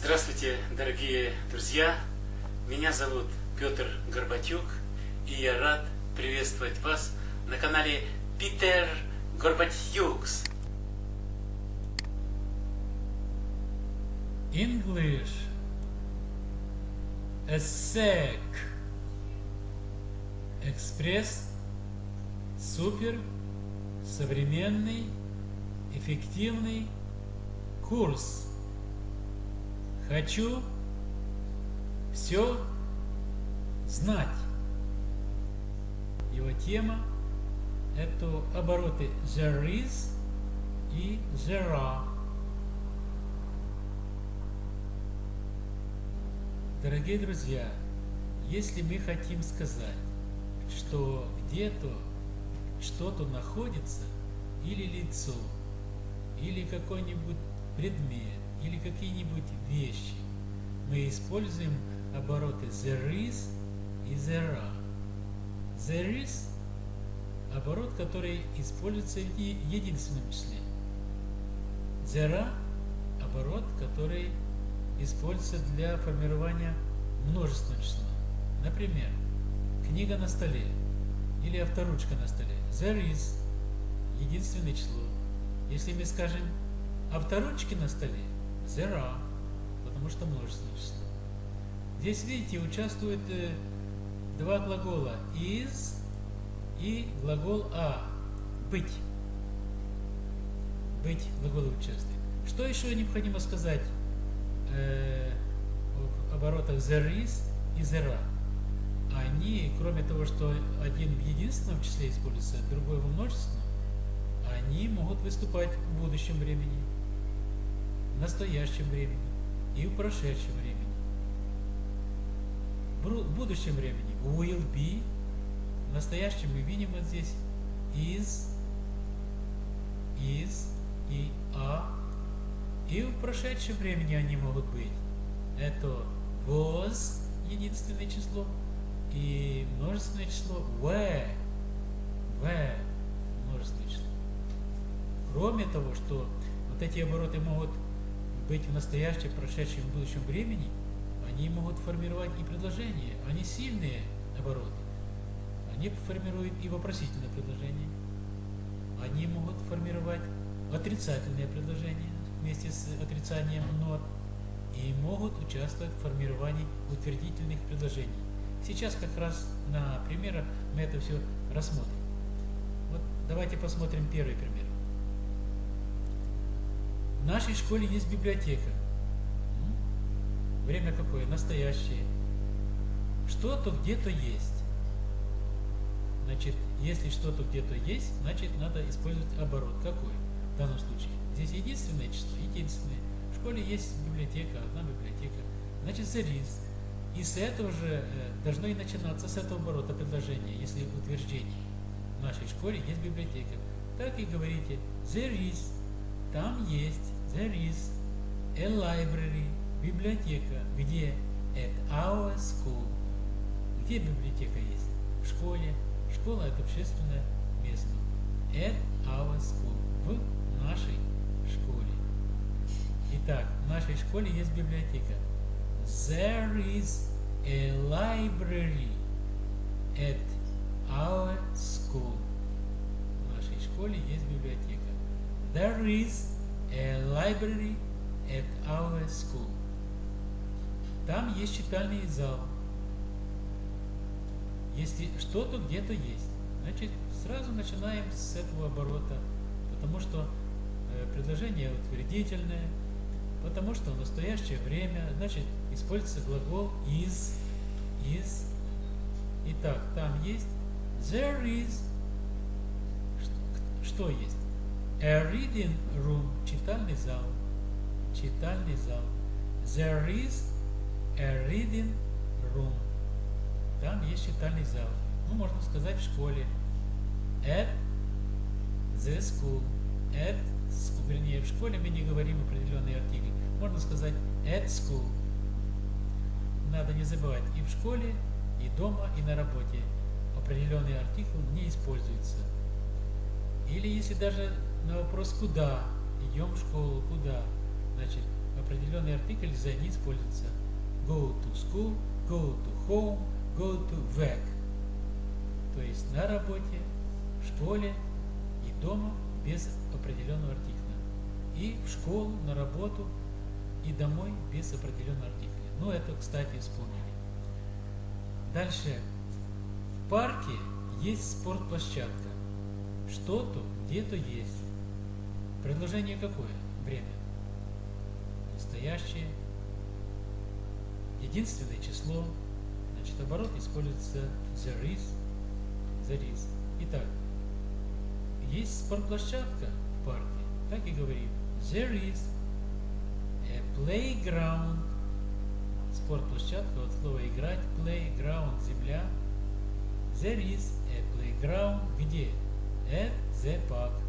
Здравствуйте, дорогие друзья! Меня зовут Петр Горбатюк, и я рад приветствовать вас на канале Питер Горбатюкс. English. ESSEC Экспресс. Супер. Современный. Эффективный. Курс Хочу все знать. Его тема – это обороты there is и there are. Дорогие друзья, если мы хотим сказать, что где-то что-то находится, или лицо, или какой-нибудь предмет, или какие-нибудь вещи, мы используем обороты there is и there are. There is – оборот, который используется в единственном числе. There are – оборот, который используется для формирования множественного числа. Например, книга на столе или авторучка на столе. There is – единственное число. Если мы скажем авторучки на столе, are, потому что множественное число. Здесь, видите, участвуют э, два глагола is и глагол a – быть. Быть глаголом участвует. Что еще необходимо сказать э, об оборотах there is и there are? Они, кроме того, что один в единственном числе используется, другой во множественном, они могут выступать в будущем времени в настоящем времени и в прошедшем времени. В будущем времени. Will be, в настоящем мы видим вот здесь. Is, is и a, и в прошедшем времени они могут быть. Это was, единственное число, и множественное число. Were, were, множественное число. Кроме того, что вот эти обороты могут быть в настоящем, прошедшем и будущем времени, они могут формировать и предложения. Они сильные обороты. Они формируют и вопросительное предложение. Они могут формировать отрицательные предложения вместе с отрицанием нот и могут участвовать в формировании утвердительных предложений. Сейчас как раз на примерах мы это все рассмотрим. Вот давайте посмотрим первый пример. Нашей школе есть библиотека. Время какое? Настоящее. Что-то где-то есть. Значит, если что-то где-то есть, значит надо использовать оборот. Какой? В данном случае. Здесь единственное число, единственное. В школе есть библиотека, одна библиотека. Значит, is. И с этого же э, должно и начинаться, с этого оборота предложения, если утверждение. В нашей школе есть библиотека. Так и говорите, there is. Там есть, there is a library, библиотека. Где? At our school. Где библиотека есть? В школе. Школа это общественное место. At our school. В нашей школе. Итак, в нашей школе есть библиотека. There is a library at our school. В нашей школе есть библиотека. There is a library at our school. Там есть читальный зал. Если что-то где-то есть, значит, сразу начинаем с этого оборота, потому что э, предложение утвердительное, потому что в настоящее время, значит, используется глагол is, is. Итак, там есть there is, что есть? A reading room, читальный зал. Читальный зал. There is a reading room. Там есть читальный зал. Ну, можно сказать в школе. At the school. At school. Вернее, в школе мы не говорим определенный артикль. Можно сказать at school. Надо не забывать и в школе, и дома, и на работе определенный артикль не используется. Или если даже на вопрос «Куда?» Идем в школу, куда? Значит, определенный артикль the не используется. Go to school, go to home, go to work. То есть на работе, в школе и дома без определенного артикля. И в школу, на работу и домой без определенного артикля. Ну, это, кстати, вспомнили. Дальше. В парке есть спортплощадка. Что-то где-то есть. Предложение какое? Время. Настоящее. Единственное число. Значит, оборот используется there is. There is. Итак, есть спортплощадка в парке. Так и говорим. There is a playground. Спортплощадка от слова играть. Playground. Земля. There is a playground. Где? At the park.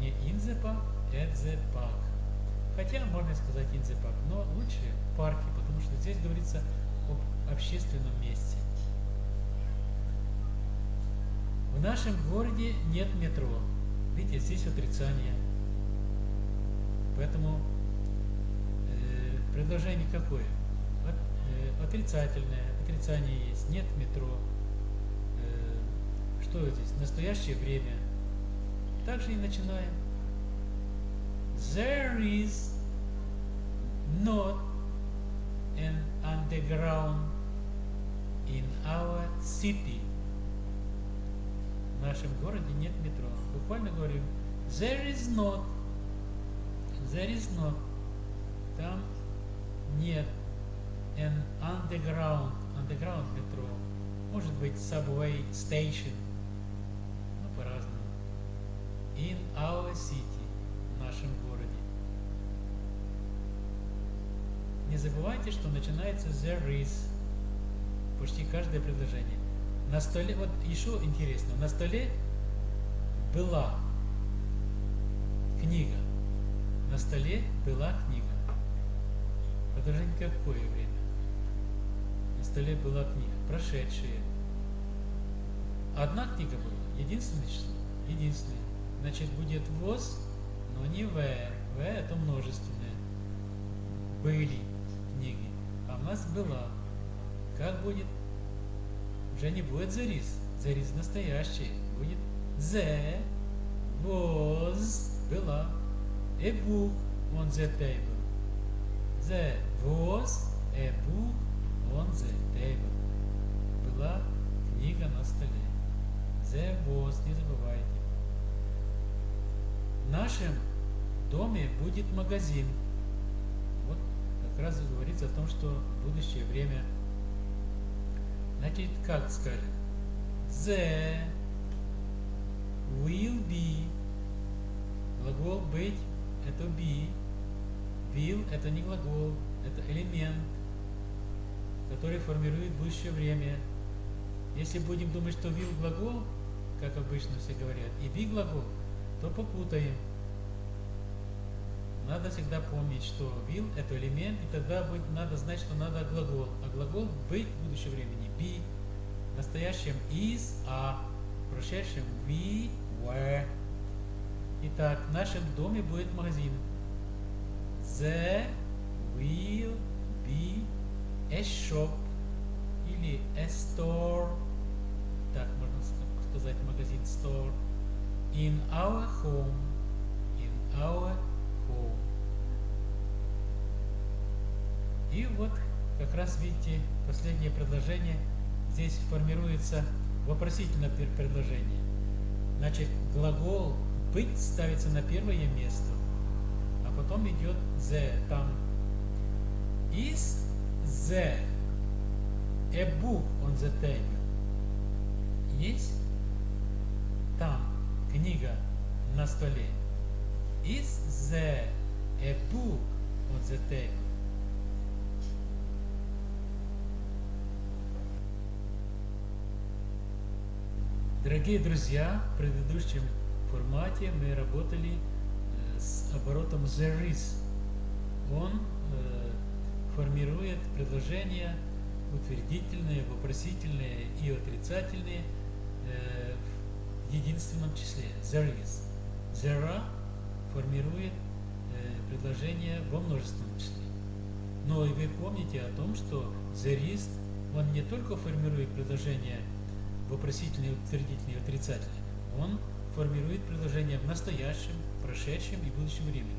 Не in the park, at the park. Хотя можно сказать in the park, но лучше в парке, потому что здесь говорится об общественном месте. В нашем городе нет метро. Видите, здесь отрицание. Поэтому э, предложение какое? От, э, отрицательное. Отрицание есть. Нет метро. Э, что здесь? Настоящее время. Также и начинаем. There is not an underground in our city. В нашем городе нет метро. Буквально говорим there is not. There is not. Там нет an underground. Underground метро. Может быть subway station. In our city. В нашем городе. Не забывайте, что начинается there is. Почти каждое предложение. На столе, вот еще интересно, на столе была книга. На столе была книга. Предложение какое время? На столе была книга. Прошедшие. Одна книга была. Единственное число. Единственное. Значит, будет was, но не в. В это множественное. Были книги. А у нас была. Как будет? Уже не будет. The is настоящее. Будет the was была a book on the table. The was a book on the table. Была книга на столе. The was, не забывайте. В нашем доме будет магазин. Вот как раз говорится о том, что будущее время Значит, как скажем? The will be. Глагол быть это be. Will это не глагол, это элемент, который формирует будущее время. Если будем думать, что will глагол, как обычно все говорят, и be глагол, то попутаем. Надо всегда помнить, что will это элемент, и тогда будет, надо знать, что надо глагол. А глагол быть в будущем времени be, в настоящем is, а в прошедшем we, were. Итак, в нашем доме будет магазин. There will be a shop или a store. Так можно сказать магазин store. In our home. In our home. И вот как раз видите последнее предложение здесь формируется вопросительное предложение. Значит, глагол быть ставится на первое место, а потом идет the там. Is the a book on the table? Есть там книга на столе. Is there a book on the table? Дорогие друзья, в предыдущем формате мы работали с оборотом there is. Он формирует предложения утвердительные, вопросительные и отрицательные э, единственном числе. There is. There are формирует э, предложение во множественном числе. Но и вы помните о том, что there is, он не только формирует предложение вопросительное, утвердительное и отрицательное, он формирует предложение в настоящем, прошедшем и будущем времени.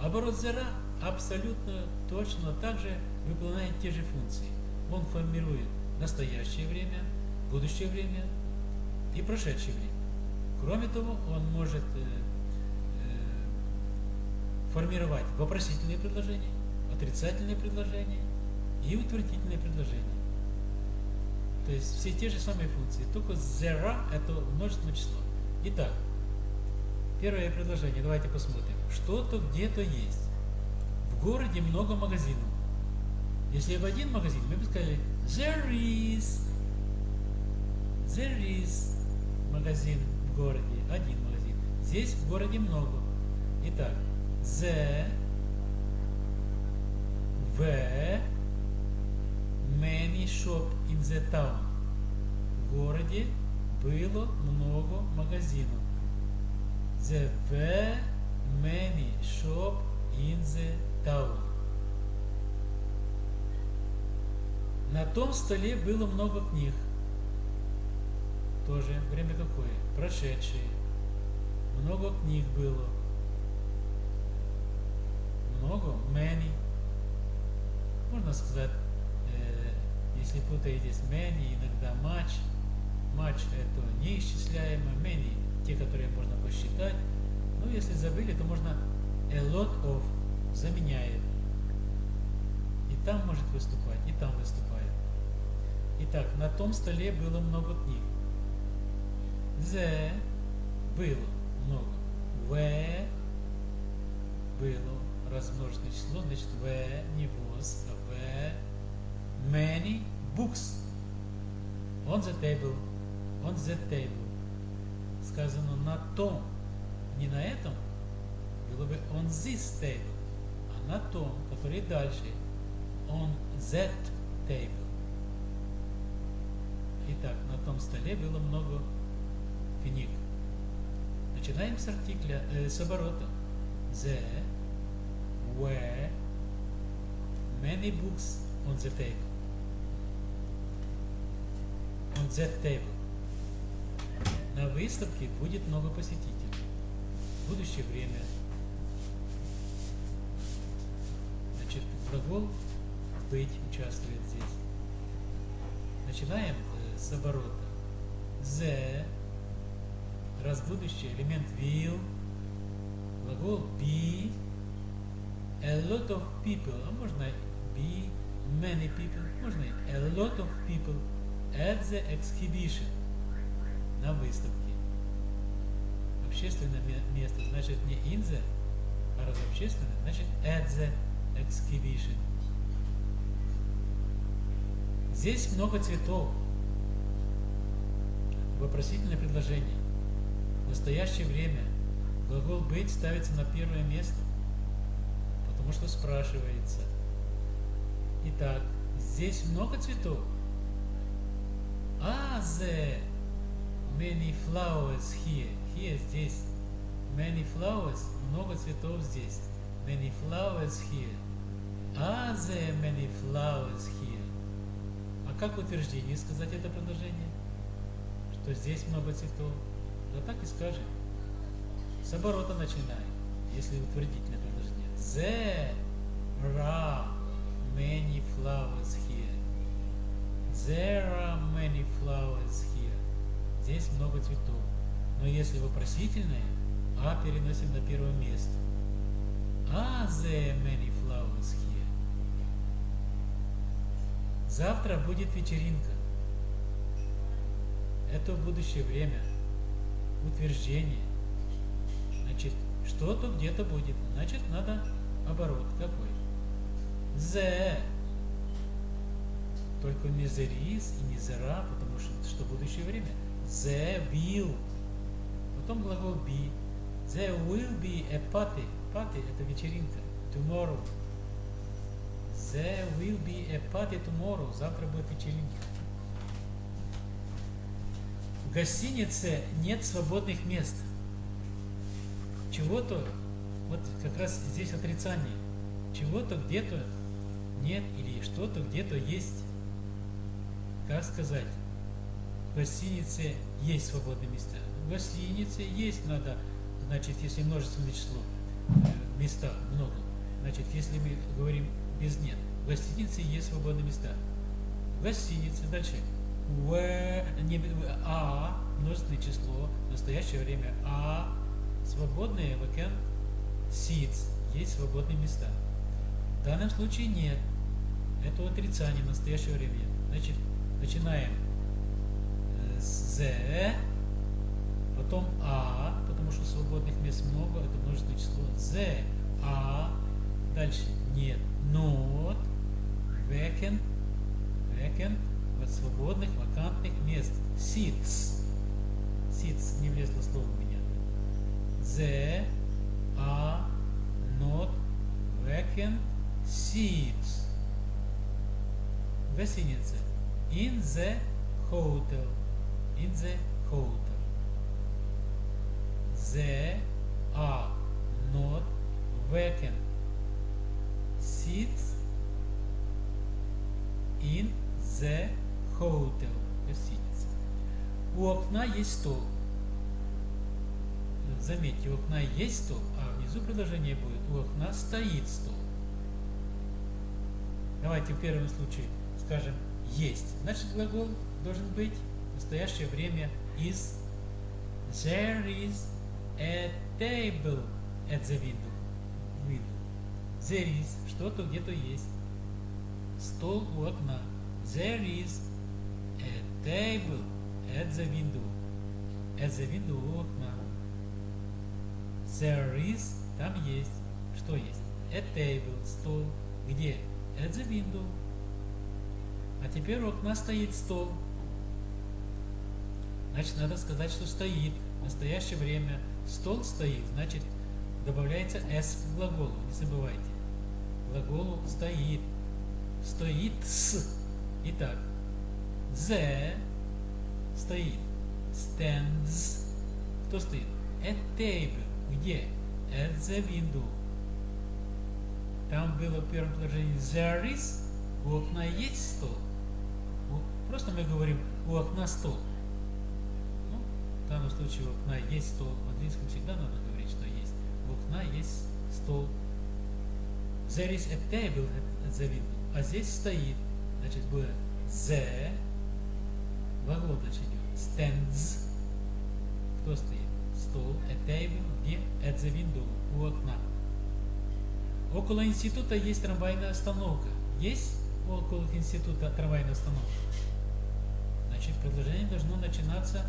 Оборот зера абсолютно точно так же выполняет те же функции. Он формирует настоящее время, будущее время и прошедшее время. Кроме того, он может э, э, формировать вопросительные предложения, отрицательные предложения и утвердительные предложения. То есть все те же самые функции, только zera это множественное число. Итак, первое предложение, давайте посмотрим. Что-то где-то есть. В городе много магазинов. Если в один магазин, мы бы сказали there is. There is магазин в городе, один магазин. Здесь в городе много. Итак, the, the many shop in the town. В городе было много магазинов. The were many shop in the town. На том столе было много книг. Тоже время какое? Прошедшее. Много книг было. Много, many. Можно сказать, э, если путаетесь, many, иногда much. Much это неисчисляемо, many, те, которые можно посчитать. Ну, если забыли, то можно a lot of заменяет. И там может выступать, и там выступает. Итак, на том столе было много книг. The было много. В. Было размноженное число, значит в не was, а в. Many books on the table, on the table. Сказано на том, не на этом, было бы on this table, а на том, который дальше, on that table. Итак, на том столе было много книг. Начинаем с артикля, э, с оборота. The were many books on the table. On that table. На выставке будет много посетителей. будущее время. Значит, глагол быть участвует здесь. Начинаем э, с оборота. The раз будущее, элемент will, глагол be, a lot of people, а можно be many people, можно a lot of people at the exhibition, на выставке. Общественное место значит не in the, а раз общественное, значит at the exhibition. Здесь много цветов. Вопросительное предложение настоящее время глагол быть ставится на первое место, потому что спрашивается. Итак, здесь много цветов. А, the many flowers here. Here здесь. Many flowers, много цветов здесь. Many flowers here. Are there many flowers here? А как в утверждении сказать это предложение? Что здесь много цветов. Да так и скажем. С оборота начинаем, если утвердительное предложение. There are many flowers here. There are many flowers here. Здесь много цветов. Но если вопросительное, а переносим на первое место. Are there many flowers here? Завтра будет вечеринка. Это в будущее время утверждение. Значит, что-то где-то будет. Значит, надо оборот какой? The. Только не the is и не the ra, потому что, что будущее время. The will. Потом глагол be. There will be a party. Party – это вечеринка. Tomorrow. There will be a party tomorrow. Завтра будет вечеринка гостинице нет свободных мест. Чего-то Вот как раз здесь отрицание. Чего-то где-то нет или что-то где-то есть. Как сказать? В гостинице есть свободные места. В гостинице есть надо, значит, если множественное число, э, места много. Значит, если мы говорим без нет, в гостинице есть свободные места. В гостинице дальше. В, не, а, множественное число, в настоящее время а, свободные vacant seats, есть свободные места. В данном случае нет. Это отрицание в настоящее время. Значит, начинаем э, с Z, потом А, потому что свободных мест много, это множественное число. Z, А, дальше нет. Not, vacant, vacant, свободных, вакантных мест. Seats. Seats не влезло слово у меня. The are not vacant seats. Гостиница. In the hotel. In the hotel. There are not vacant seats in the hotel. Гостиница. У окна есть стол. Заметьте, у окна есть стол, а внизу предложение будет у окна стоит стол. Давайте в первом случае скажем есть. Значит, глагол должен быть в настоящее время is. There is a table at the window. window. There is, что-то где-то есть. Стол у окна. There is table at the window. At the window окна. There is, там есть. Что есть? A table, стол. Где? At the window. А теперь у окна стоит стол. Значит, надо сказать, что стоит. В настоящее время стол стоит, значит, добавляется s к глаголу. Не забывайте. Глаголу стоит. Стоит с. Итак, the стоит. Stands. Кто стоит? A table. Где? At the window. Там было в первом предложении there is. У окна есть стол. Просто мы говорим у окна стол. Ну, в данном случае у окна есть стол. В английском всегда надо говорить, что есть. У окна есть стол. There is a table at the window. А здесь стоит. Значит, будет the. Глагол идет. Stands. Кто стоит? Стол. A table. Где? At the window. У окна. Около института есть трамвайная остановка. Есть около института трамвайная остановка? Значит, предложение должно начинаться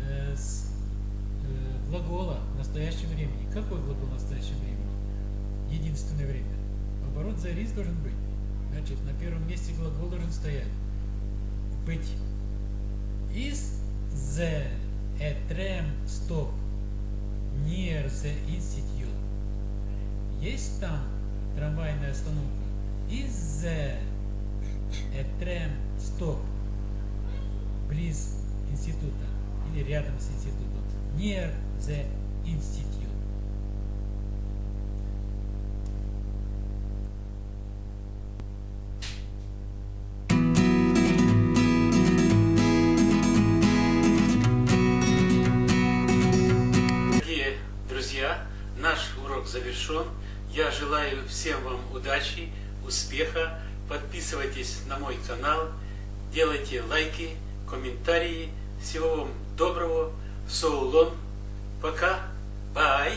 э, с э, глагола в настоящем времени. Какой глагол в настоящем времени? Единственное время. Оборот за рис должен быть. Значит, на первом месте глагол должен стоять. Быть. Is the a tram stop near the institute? Есть там трамвайная остановка? Is the a tram stop близ института или рядом с институтом? Near the institute. Я желаю всем вам удачи, успеха. Подписывайтесь на мой канал, делайте лайки, комментарии. Всего вам доброго. Соулон. Пока. Бай.